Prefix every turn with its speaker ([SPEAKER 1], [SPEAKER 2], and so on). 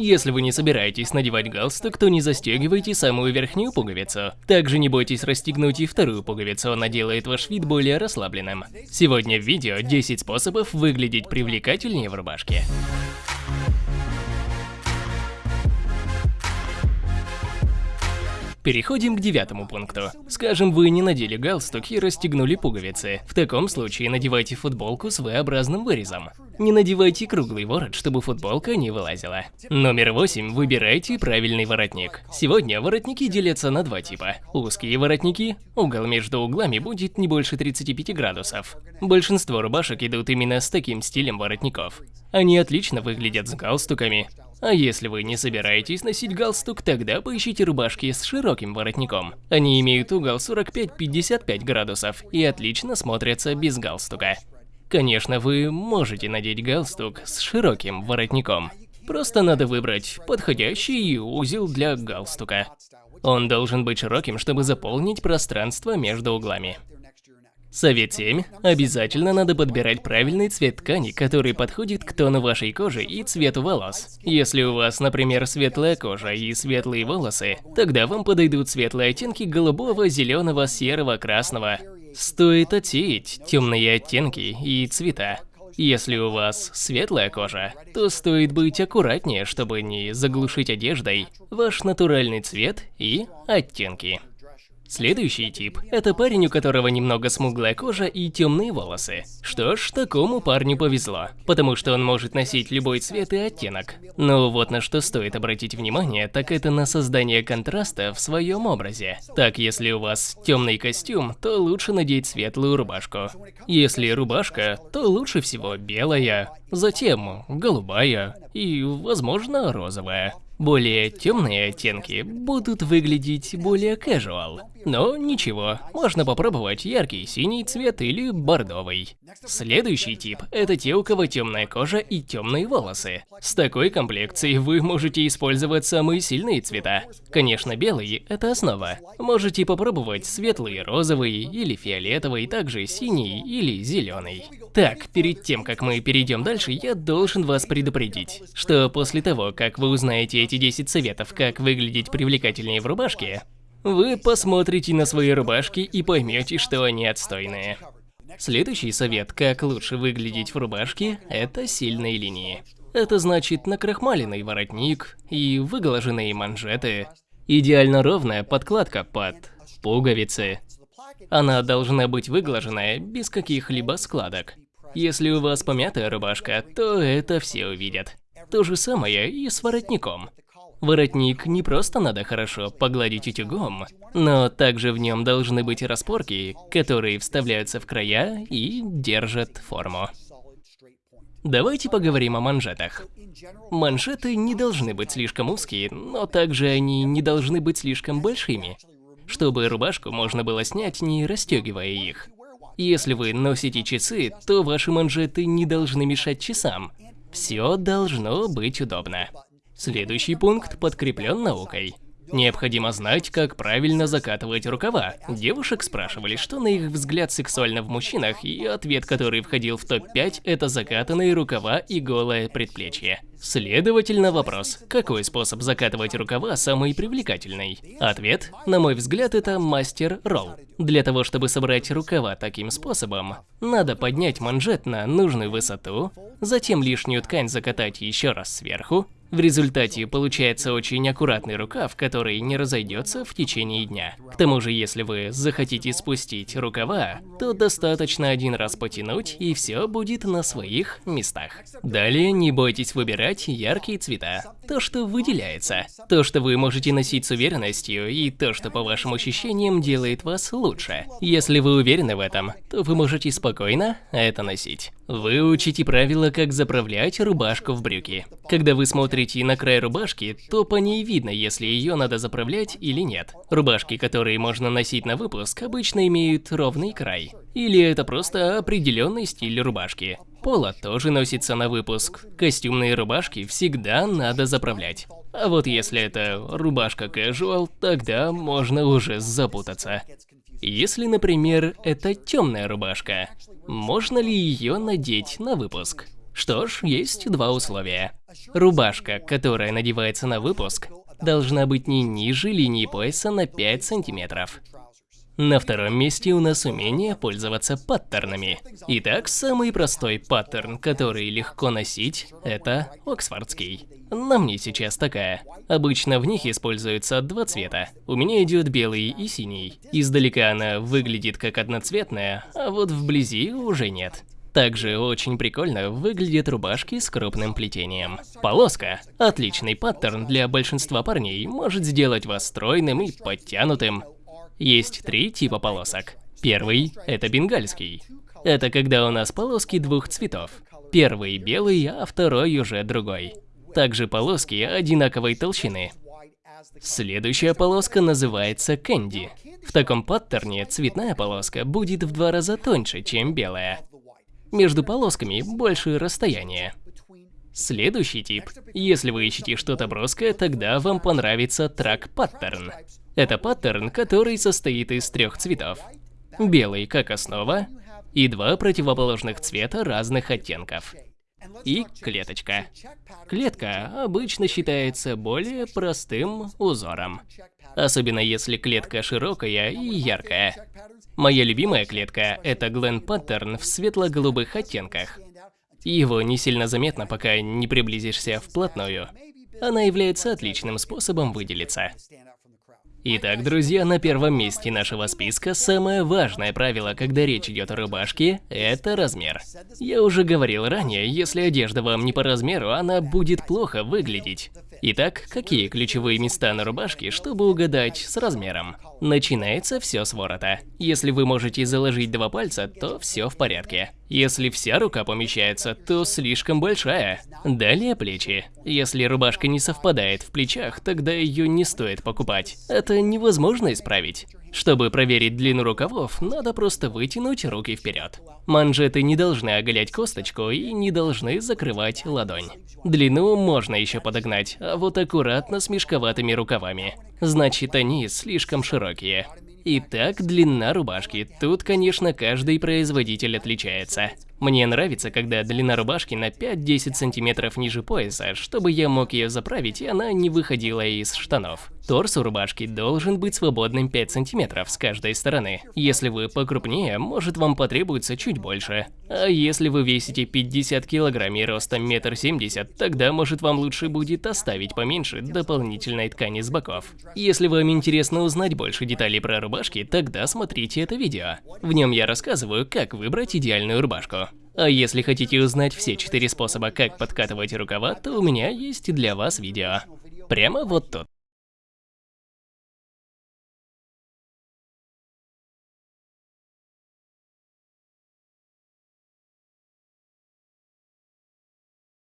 [SPEAKER 1] Если вы не собираетесь надевать галстук, то не застегивайте самую верхнюю пуговицу. Также не бойтесь расстегнуть и вторую пуговицу, она делает ваш вид более расслабленным. Сегодня в видео 10 способов выглядеть привлекательнее в рубашке. Переходим к девятому пункту. Скажем, вы не надели галстук и расстегнули пуговицы. В таком случае надевайте футболку с V-образным вырезом. Не надевайте круглый ворот, чтобы футболка не вылазила. Номер восемь. Выбирайте правильный воротник. Сегодня воротники делятся на два типа. Узкие воротники. Угол между углами будет не больше 35 градусов. Большинство рубашек идут именно с таким стилем воротников. Они отлично выглядят с галстуками, а если вы не собираетесь носить галстук, тогда поищите рубашки с широким воротником. Они имеют угол 45-55 градусов и отлично смотрятся без галстука. Конечно, вы можете надеть галстук с широким воротником. Просто надо выбрать подходящий узел для галстука. Он должен быть широким, чтобы заполнить пространство между углами. Совет 7. Обязательно надо подбирать правильный цвет ткани, который подходит к тону вашей кожи и цвету волос. Если у вас, например, светлая кожа и светлые волосы, тогда вам подойдут светлые оттенки голубого, зеленого, серого, красного. Стоит отсеять темные оттенки и цвета. Если у вас светлая кожа, то стоит быть аккуратнее, чтобы не заглушить одеждой ваш натуральный цвет и оттенки. Следующий тип – это парень, у которого немного смуглая кожа и темные волосы. Что ж, такому парню повезло, потому что он может носить любой цвет и оттенок. Но вот на что стоит обратить внимание, так это на создание контраста в своем образе. Так, если у вас темный костюм, то лучше надеть светлую рубашку. Если рубашка, то лучше всего белая, затем голубая и, возможно, розовая. Более темные оттенки будут выглядеть более casual. Но ничего, можно попробовать яркий синий цвет или бордовый. Следующий тип – это те, у кого темная кожа и темные волосы. С такой комплекцией вы можете использовать самые сильные цвета. Конечно, белый – это основа. Можете попробовать светлый розовый или фиолетовый, также синий или зеленый. Так, перед тем, как мы перейдем дальше, я должен вас предупредить, что после того, как вы узнаете эти 10 советов, как выглядеть привлекательнее в рубашке, вы посмотрите на свои рубашки и поймете, что они отстойные. Следующий совет, как лучше выглядеть в рубашке, это сильные линии. Это значит накрахмаленный воротник и выглаженные манжеты. Идеально ровная подкладка под пуговицы. Она должна быть выглаженная без каких-либо складок. Если у вас помятая рубашка, то это все увидят. То же самое и с воротником. Воротник не просто надо хорошо погладить утюгом, но также в нем должны быть распорки, которые вставляются в края и держат форму. Давайте поговорим о манжетах. Манжеты не должны быть слишком узкие, но также они не должны быть слишком большими, чтобы рубашку можно было снять, не расстегивая их. Если вы носите часы, то ваши манжеты не должны мешать часам. Все должно быть удобно. Следующий пункт подкреплен наукой. Необходимо знать, как правильно закатывать рукава. Девушек спрашивали, что на их взгляд сексуально в мужчинах, и ответ, который входил в топ-5, это закатанные рукава и голое предплечье. Следовательно, вопрос, какой способ закатывать рукава самый привлекательный? Ответ, на мой взгляд, это мастер-ролл. Для того, чтобы собрать рукава таким способом, надо поднять манжет на нужную высоту, затем лишнюю ткань закатать еще раз сверху, в результате получается очень аккуратный рукав, который не разойдется в течение дня. К тому же, если вы захотите спустить рукава, то достаточно один раз потянуть, и все будет на своих местах. Далее не бойтесь выбирать яркие цвета. То, что выделяется. То, что вы можете носить с уверенностью, и то, что по вашим ощущениям делает вас лучше. Если вы уверены в этом, то вы можете спокойно это носить. Выучите правила, как заправлять рубашку в брюки. Когда вы смотрите на край рубашки, то по ней видно, если ее надо заправлять или нет. Рубашки, которые можно носить на выпуск, обычно имеют ровный край. Или это просто определенный стиль рубашки. Поло тоже носится на выпуск. Костюмные рубашки всегда надо заправлять. А вот если это рубашка casual, тогда можно уже запутаться. Если, например, это темная рубашка, можно ли ее надеть на выпуск? Что ж, есть два условия. Рубашка, которая надевается на выпуск, должна быть не ниже линии пояса на 5 сантиметров. На втором месте у нас умение пользоваться паттернами. Итак, самый простой паттерн, который легко носить, это Оксфордский. На мне сейчас такая. Обычно в них используются два цвета. У меня идет белый и синий. Издалека она выглядит как одноцветная, а вот вблизи уже нет. Также очень прикольно выглядят рубашки с крупным плетением. Полоска – отличный паттерн для большинства парней, может сделать вас стройным и подтянутым. Есть три типа полосок. Первый – это бенгальский. Это когда у нас полоски двух цветов. Первый белый, а второй уже другой. Также полоски одинаковой толщины. Следующая полоска называется кэнди. В таком паттерне цветная полоска будет в два раза тоньше, чем белая. Между полосками больше расстояние. Следующий тип. Если вы ищете что-то броское, тогда вам понравится трак паттерн. Это паттерн, который состоит из трех цветов. Белый как основа и два противоположных цвета разных оттенков. И клеточка. Клетка обычно считается более простым узором. Особенно если клетка широкая и яркая. Моя любимая клетка – это Glen Pattern в светло-голубых оттенках. Его не сильно заметно, пока не приблизишься вплотную. Она является отличным способом выделиться. Итак, друзья, на первом месте нашего списка самое важное правило, когда речь идет о рубашке – это размер. Я уже говорил ранее, если одежда вам не по размеру, она будет плохо выглядеть. Итак, какие ключевые места на рубашке, чтобы угадать с размером? Начинается все с ворота. Если вы можете заложить два пальца, то все в порядке. Если вся рука помещается, то слишком большая. Далее плечи. Если рубашка не совпадает в плечах, тогда ее не стоит покупать. Это невозможно исправить. Чтобы проверить длину рукавов, надо просто вытянуть руки вперед. Манжеты не должны оголять косточку и не должны закрывать ладонь. Длину можно еще подогнать, а вот аккуратно с мешковатыми рукавами. Значит, они слишком широкие. Итак, длина рубашки. Тут, конечно, каждый производитель отличается. Мне нравится, когда длина рубашки на 5-10 сантиметров ниже пояса, чтобы я мог ее заправить, и она не выходила из штанов. Торс у рубашки должен быть свободным 5 сантиметров с каждой стороны. Если вы покрупнее, может вам потребуется чуть больше. А если вы весите 50 килограмм и ростом метр семьдесят, тогда может вам лучше будет оставить поменьше дополнительной ткани с боков. Если вам интересно узнать больше деталей про рубашки, тогда смотрите это видео. В нем я рассказываю, как выбрать идеальную рубашку. А если хотите узнать все четыре способа, как подкатывать рукава, то у меня есть для вас видео. Прямо вот тут.